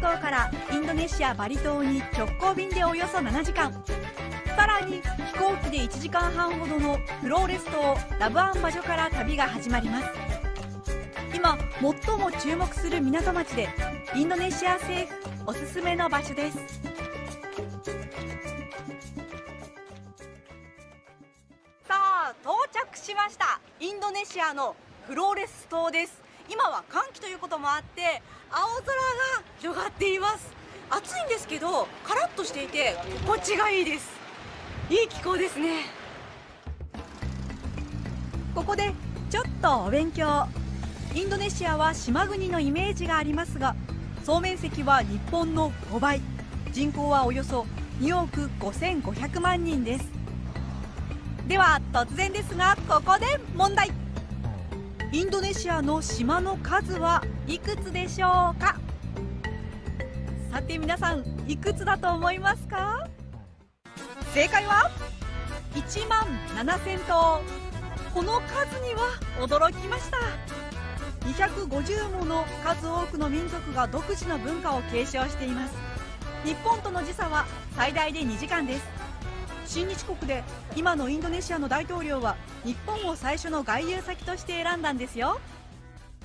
島からインドネシアバリ島に直行便でおよそ7時間。さらに飛行機で1時間半ほどのフローレス島ラブアンバジョから旅が始まります。今最も注目する港町でインドネシア政府おすすめの場所です。さあ到着しました。インドネシアのフローレス島です。今は寒気ということもあって青空が広がっています。暑いんですけどカラッとしていて心地がいいです。いい気候ですね。ここでちょっとお勉強。インドネシアは島国のイメージがありますが総面積は日本の5倍。人口はおよそ2億5500万人です。では突然ですがここで問題。インドネシアの島の数はいくつでしょうか？さて皆さんいくつだと思いますか？正解は1万7000頭この数には驚きました。250もの数多くの民族が独自の文化を継承しています。日本との時差は最大で2時間です。親日国で今のインドネシアの大統領は日本を最初の外遊先として選んだんですよ。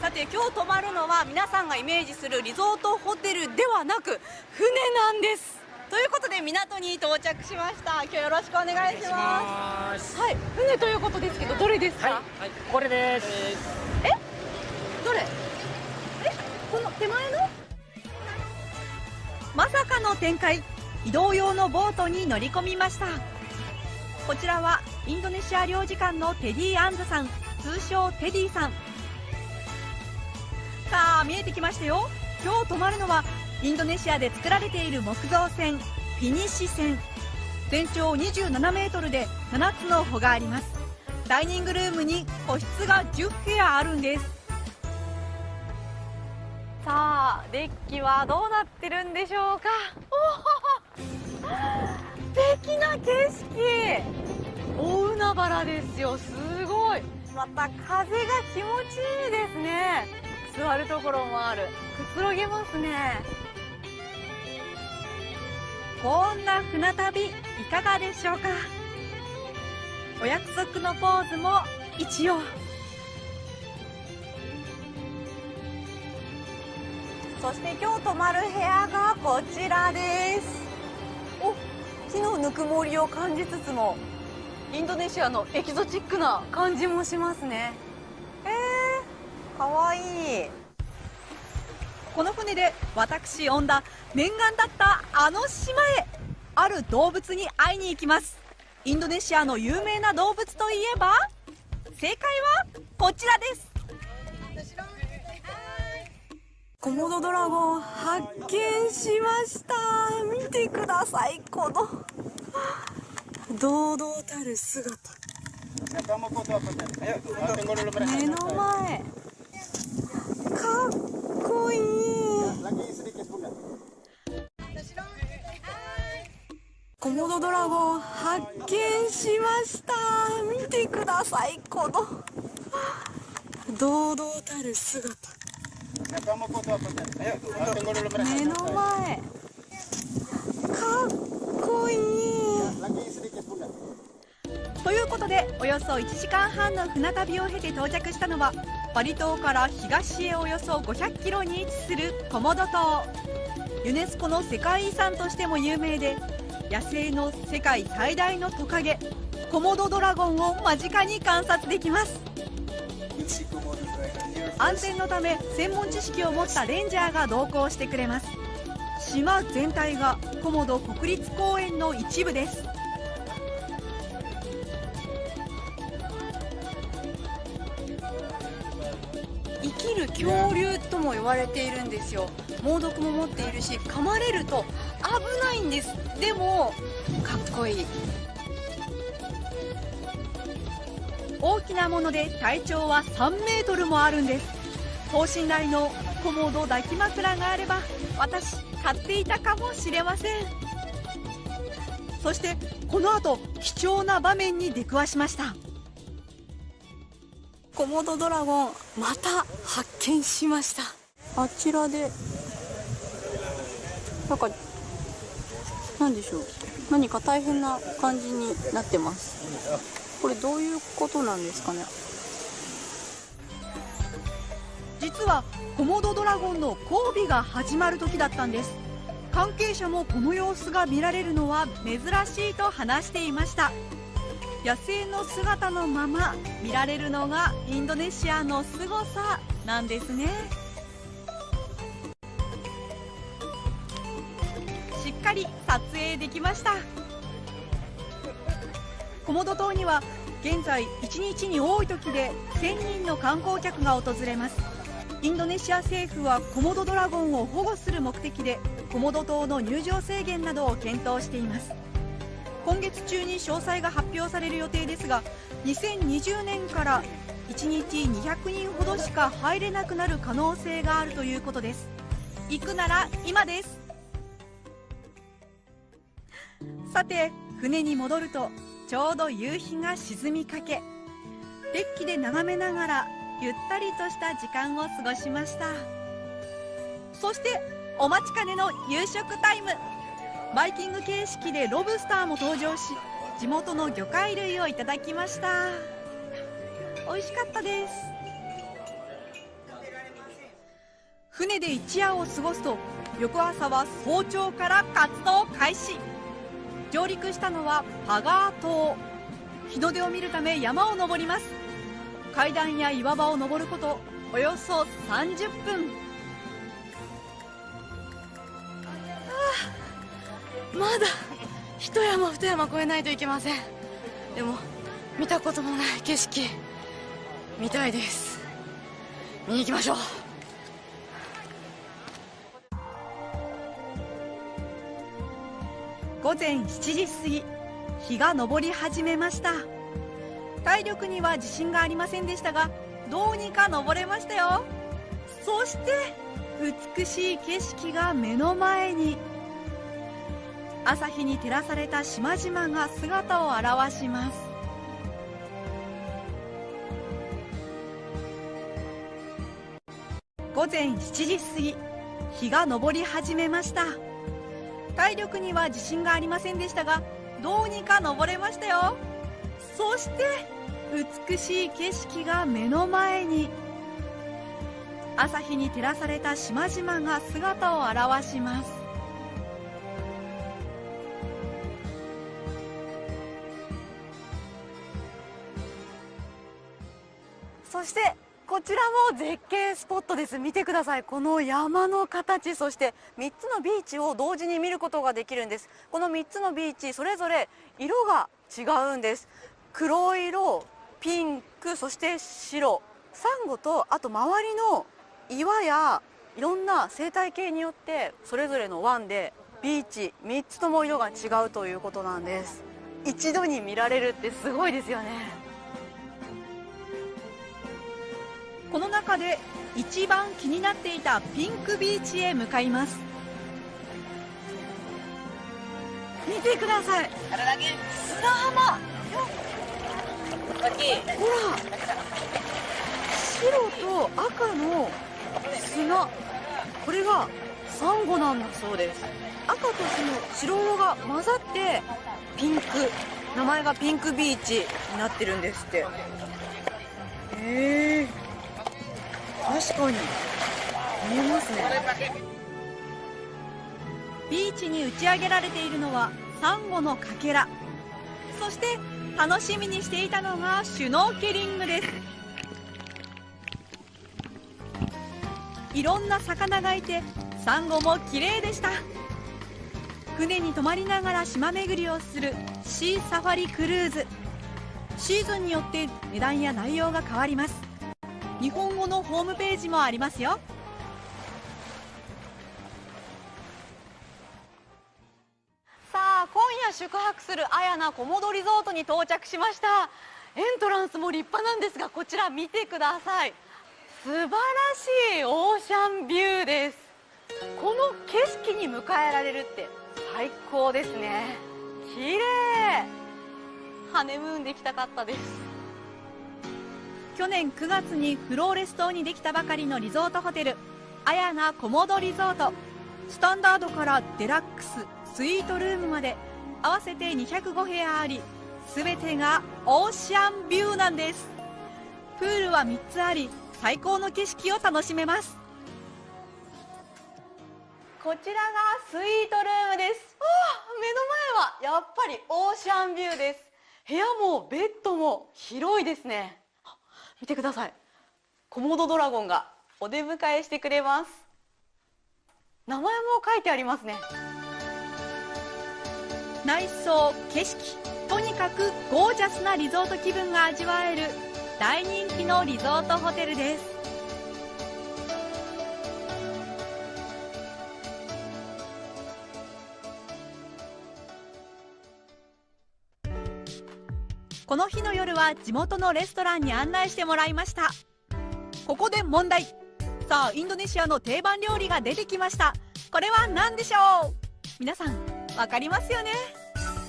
さて今日泊まるのは皆さんがイメージするリゾートホテルではなく船なんです。ということで港に到着しました。今日よろしくお願いします。はい。船ということですけどどれですか、はい、はい、これです。え？どれ？え？この手前の？まさかの展開。移動用のボートに乗り込みましたこちらはインドネシア領事館のテディ・アンズさん通称テディさん。さあ見えてきましたよ。今日泊まるのはインドネシアで作られている木造船フィニッシュ船。全長27メートルで7つの帆があります。ダイニングルームに個室が10部屋あるんです。さあデッキはどうなってるんでしょうか。お素敵な景色。大海原ですよ。すごい。また風が気持ちいいですね。座るところもある。くつろげますね。こんな船旅いかがでしょうか。お約束のポーズも一応。そして今日泊まる部屋がこちらです。木のぬくもりを感じつつもインドネシアのエキゾチックな感じもしますね。えー、かわいい。この船で私恩田念願だったあの島へある動物に会いに行きます。インドネシアの有名な動物といえば正解はこちらです。コモドドラゴン発見しました。見てくださいこの。堂々たる姿。目の前。かっこいい。コモドドラゴン発見しました。見てくださいこの。堂々たる姿。目の前。かっこいい。ということでおよそ1時間半の船旅を経て到着したのはバリ島から東へおよそ500キロに位置するコモド島。ユネスコの世界遺産としても有名で野生の世界最大のトカゲコモドドラゴンを間近に観察できます。安全のため専門知識を持ったレンジャーが同行してくれます。島全体がコモド国立公園の一部です。生きる恐竜とも言われているんですよ。猛毒も持っているし噛まれると危ないんです。でもかっこいい。大きなもので体長は3メートルもあるんです。等身大のコモド抱き枕があれば私買っていたかもしれません。そしてこの後貴重な場面に出くわしました。コモドドラゴンまた発見しました。あちらでなんか何でしょう。何か大変な感じになってますこれどういうことなんですかね？実はコモドドラゴンの交尾が始まる時だったんです。関係者もこの様子が見られるのは珍しいと話していました。野生の姿のまま見られるのがインドネシアの凄さなんですね。しっかり撮影できました。コモド島には現在1日に多い時で1000人の観光客が訪れます。インドネシア政府はコモドドラゴンを保護する目的でコモド島の入場制限などを検討しています。今月中に詳細が発表される予定ですが2020年から1日200人ほどしか入れなくなる可能性があるということです。行くなら今です。さて船に戻るとちょうど夕日が沈みかけデッキで眺めながらゆったりとした時間を過ごしました。そしてお待ちかねの夕食タイム。バイキング形式でロブスターも登場し地元の魚介類をいただきました。美味しかったです。船で一夜を過ごすと翌朝は早朝から活動開始。上陸したのはパガー島。日の出を見るため山を登ります。階段や岩場を登ることおよそ30分。まだ一山二山越えないといけません。でも見たこともない景色見たいです。見に行きましょう。午前7時過ぎ日が昇り始めました。体力には自信がありませんでしたがどうにか登れましたよ。そして美しい景色が目の前に。朝日に照らされた島々が姿を現します。午前7時過ぎ日が昇り始めました。体力には自信がありませんでしたがどうにか登れましたよ。そして美しい景色が目の前に。朝日に照らされた島々が姿を現します。そしてちらも絶景スポットです。見てください。この山の形そして3つのビーチを同時に見ることができるんです。この3つのビーチそれぞれ色が違うんです。黒色ピンクそして白。サンゴとあと周りの岩やいろんな生態系によってそれぞれの湾でビーチ3つとも色が違うということなんです。一度に見られるってすごいですよね。この中で一番気になっていたピンクビーチへ向かいます。見てください。砂浜。ほら。白と赤の砂。これがサンゴなんだそうです。赤とその白色が混ざってピンク。名前がピンクビーチになってるんですって。へえ確かに。見えますね。ビーチに打ち上げられているのはサンゴのかけら。そして楽しみにしていたのがシュノーケリングです。いろんな魚がいてサンゴも綺麗でした。船に泊まりながら島巡りをするシーサファリクルーズ。シーズンによって値段や内容が変わります。日本語のホームページもありますよ。さあ今夜宿泊するあやなコモドリゾートに到着しました。エントランスも立派なんですがこちら見てください。素晴らしいオーシャンビューです。この景色に迎えられるって最高ですね。綺麗。ハネムーンできたかったです。去年9月にフローレス島にできたばかりのリゾートホテルアヤナコモドリゾート。スタンダードからデラックススイートルームまで合わせて205部屋あり全てがオーシャンビューなんです。プールは3つあり最高の景色を楽しめます。こちらがスイートルームです。目の前はやっぱりオーシャンビューです。部屋もベッドも広いですね。見てください。コモドドラゴンがお出迎えしてくれます。名前も書いてありますね。内装景色とにかくゴージャスなリゾート気分が味わえる大人気のリゾートホテルです。この日のは地元のレストランに案内してもらいました。ここで問題。さあインドネシアの定番料理が出てきました。これは何でしょう？皆さんわかりますよね？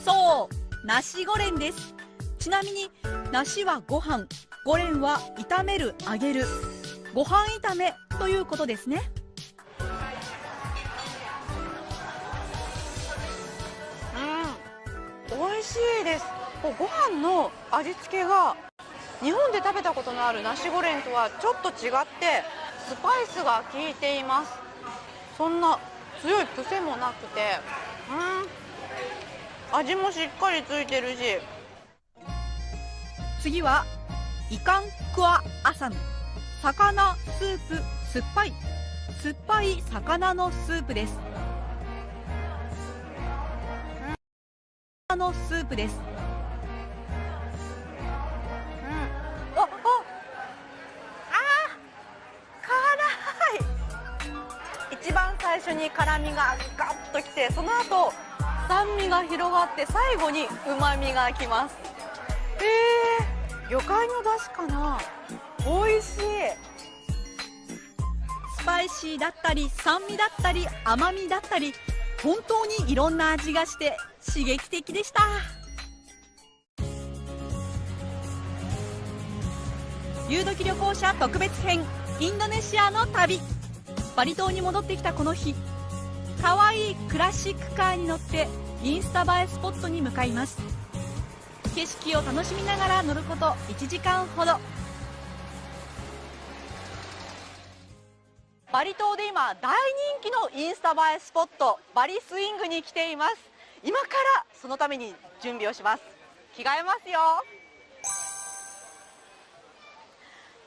そうナシゴレンです。ちなみに梨はご飯。ゴレンは炒める揚げる。ご飯炒めということですね。うん。美味しいです。こうご飯の味付けが日本で食べたことのあるナシゴレンとはちょっと違ってスパイスが効いています。そんな強い癖もなくてうん味もしっかりついてるし。次はイカンクアアサム魚スープ酸っぱい。酸っぱい魚のスープです。のスープです。に辛みがガッときてその後酸味が広がって最後にうまみがきます。へえ魚介の出汁かな？美味しい。スパイシーだったり酸味だったり甘みだったり本当にいろんな味がして刺激的でした。ゆうどき旅行者特別編インドネシアの旅。バリ島に戻ってきたこの日かわいいクラシックカーに乗ってインスタ映えスポットに向かいます。景色を楽しみながら乗ること1時間ほど。バリ島で今大人気のインスタ映えスポットバリスイングに来ています。今からそのために準備をします。着替えますよ。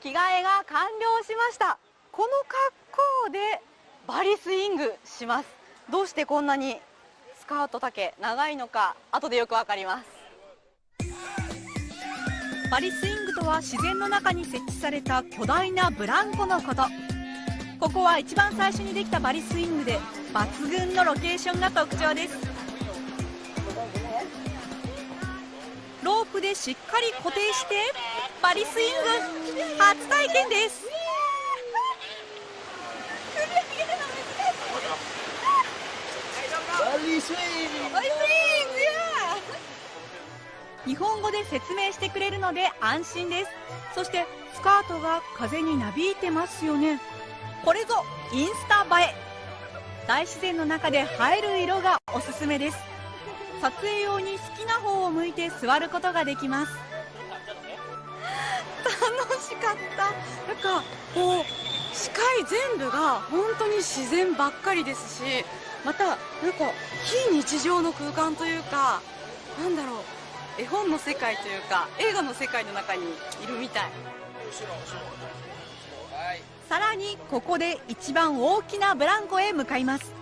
着替えが完了しました。この格好でバリスイングします。どうしてこんなにスカート丈長いのか後でよくわかります。バリスイングとは自然の中に設置された巨大なブランコのこと。ここは一番最初にできたバリスイングで抜群のロケーションが特徴です。ロープでしっかり固定してバリスイング初体験です。バリスイングバリスイング日本語で説明してくれるので安心です。そしてスカートが風になびいてますよね。これぞインスタ映え。大自然の中で映える色がおすすめです。撮影用に好きな方を向いて座ることができます。楽しかった。なんかこう視界全部が本当に自然ばっかりですしまたなんか非日常の空間というかなんだろう絵本の世界というか映画の世界の中にいるみたい。さらにここで一番大きなブランコへ向かいます。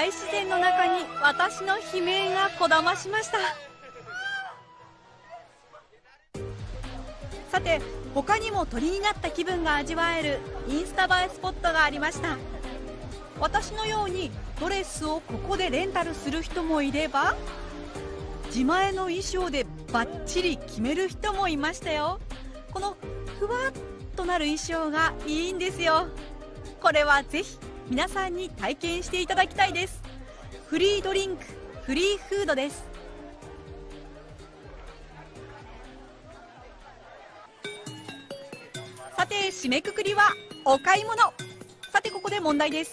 大自然の中に私の悲鳴がこだましました。さて他にも鳥になった気分が味わえるインスタ映えスポットがありました。私のようにドレスをここでレンタルする人もいれば自前の衣装でバッチリ決める人もいましたよ。このふわっとなる衣装がいいんですよ。これはぜひ皆さんに体験していただきたいです。フリードリンクフリーフードです。さて締めくくりはお買い物。さてここで問題です。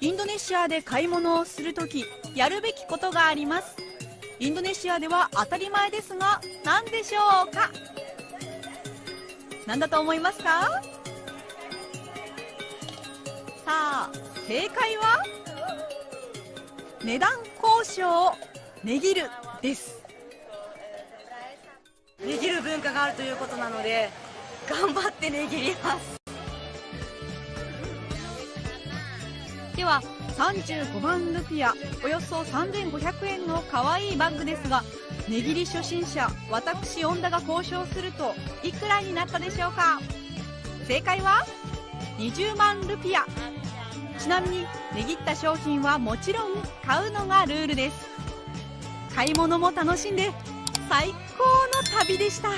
インドネシアで買い物をするときやるべきことがあります。インドネシアでは当たり前ですが何でしょうか？何だと思いますか？さあ正解は？値段交渉を値切るです。値切る文化があるということなので頑張って値切ります。では35万ルピアおよそ3500円の可愛いバッグですが値切り初心者私恩田が交渉するといくらになったでしょうか？正解は？20万ルピア。ちなみに値切った商品はもちろん買うのがルールです。買い物も楽しんで最高の旅でした。